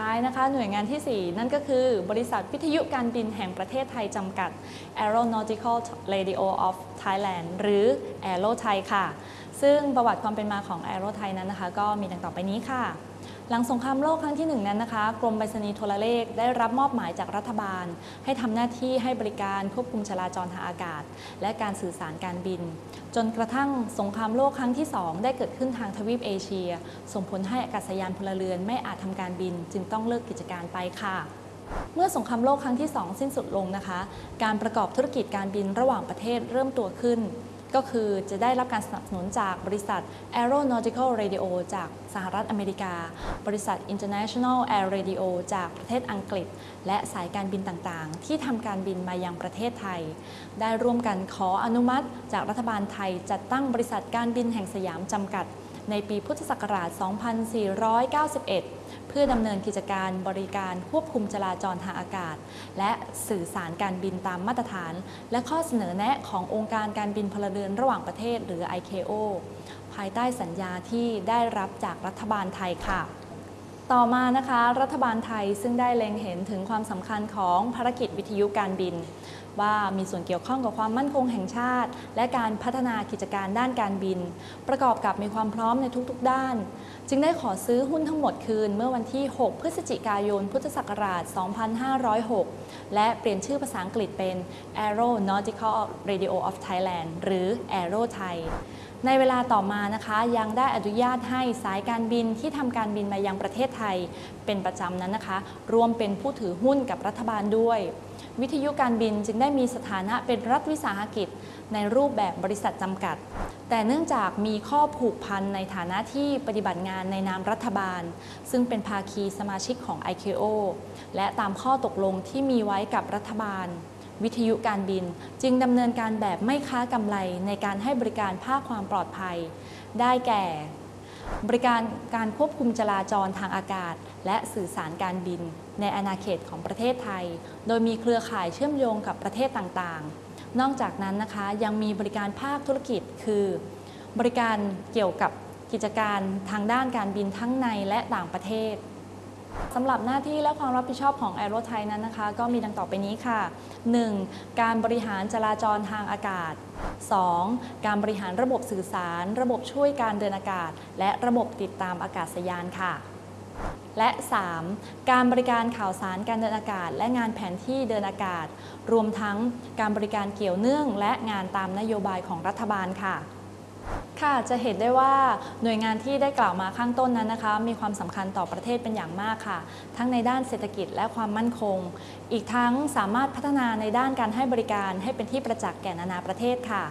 ท้ายนะคะ หน่วยงานที่ 4 นั่นก็คือบริษัทวิทยุการบินแห่งประเทศไทยจำกัด Aeronautical Radio of Thailand หรือ Aero Thai ค่ะ ซึ่งประวัติความเป็นมาของ Aero Thai นั้นนะคะ ก็มีดังต่อไปนี้ค่ะ หลังสงครามโลกครั้งที่หนึ่งนั้นนะคะ กรมไปรษณีย์โทรเลขได้รับมอบหมายจากรัฐบาล ให้ทำหน้าที่ให้บริการควบคุมจราจรทางอากาศ และการสื่อสารการบิน จนกระทั่งสงครามโลกครั้งที่ 2 ได้เกิดขึ้นทางทวีปเอเชีย ส่งผลให้อากาศยานพลเรือนไม่อาจทำการบิน จึงต้องเลิกกิจการไปค่ะเมื่อสงครามโลกครั้งที่ 2 สิ้นสุดลงนะคะ การประกอบธุรกิจการบินระหว่างประเทศเริ่มตัวขึ้น ก็คือจะได้รับการสนับสนุนจากบริษัท Aeronautical Radio จากสหรัฐอเมริกา บริษัท International Air Radio จากประเทศอังกฤษ และสายการบินต่างๆ ที่ทำการบินมายังประเทศไทย ได้ร่วมกันขออนุมัติจากรัฐบาลไทยจัดตั้งบริษัทการบินแห่งสยามจำกัด ในปีพุทธศักราช 2491 เพื่อดำเนินกิจการบริการควบคุมจราจรทางอากาศ และสื่อสารการบินตามมาตรฐาน และข้อเสนอแนะขององค์การการบินพลเรือนระหว่างประเทศหรือ ICAO ภายใต้สัญญาที่ได้รับจากรัฐบาลไทยค่ะ ต่อมานะคะ รัฐบาลไทยซึ่งได้เล็งเห็นถึงความสำคัญของภารกิจวิทยุการบิน ว่ามีส่วนเกี่ยวข้องกับความมั่นคงแห่งชาติ และการพัฒนากิจการด้านการบิน ประกอบกับมีความพร้อมในทุกๆ ด้าน จึงได้ขอซื้อหุ้นทั้งหมดคืนเมื่อวันที่ 6 พฤศจิกายน พุทธศักราช 2506 และเปลี่ยนชื่อภาษาอังกฤษเป็น Aeronautical Radio of Thailand หรือ Aero Thai ในเวลาต่อมานะคะยังได้อนุญาตให้สายการบินที่ทำการบินมายังประเทศไทย เป็นประจำนั้นนะคะ รวมเป็นผู้ถือหุ้นกับรัฐบาลด้วย วิทยุการบินจึงได้มีสถานะเป็นรัฐวิสาหกิจ ในรูปแบบบริษัทจำกัด แต่เนื่องจากมีข้อผูกพันในฐานะที่ปฏิบัติงานในนามรัฐบาล ซึ่งเป็นภาคีสมาชิกของ ICAO และตามข้อตกลงที่มีไว้กับรัฐบาล วิทยุการบิน จึงดำเนินการแบบไม่ค้ากำไรในการให้บริการภาคความปลอดภัย ได้แก่ บริการการควบคุมจราจรทางอากาศ และสื่อสารการบิน ในอาณาเขตของประเทศไทย โดยมีเครือข่ายเชื่อมโยงกับประเทศต่างๆ นอกจากนั้นนะคะยังมีบริการภาคธุรกิจ คือ บริการเกี่ยวกับกิจการทางด้านการบินทั้งในและต่างประเทศ สำหรับหน้าที่และความรับผิดชอบของ a อ r o ไทยนั้นนะคะ ก็มีดังต่อไปนี้ค่ะ 1. การบริหารจราจรทางอากาศ 2. การบริหารระบบสื่อสาร ระบบช่วยการเดินอากาศ และระบบติดตามอากาศยานค่ะ และ 3. การบริการข่าวสารการเดินอากาศ และงานแผนที่เดินอากาศ รวมทั้งการบริการเกี่ยวเนื่อง และงานตามนโยบายของรัฐบาลค่ะ ค่ะจะเห็นได้ว่าหน่วยงานที่ได้กล่าวมาข้างต้นนั้นนะคะ มีความสำคัญต่อประเทศเป็นอย่างมากค่ะ ทั้งในด้านเศรษฐกิจและความมั่นคง อีกทั้งสามารถพัฒนาในด้านการให้บริการให้เป็นที่ประจักษ์แก่นานาประเทศค่ะ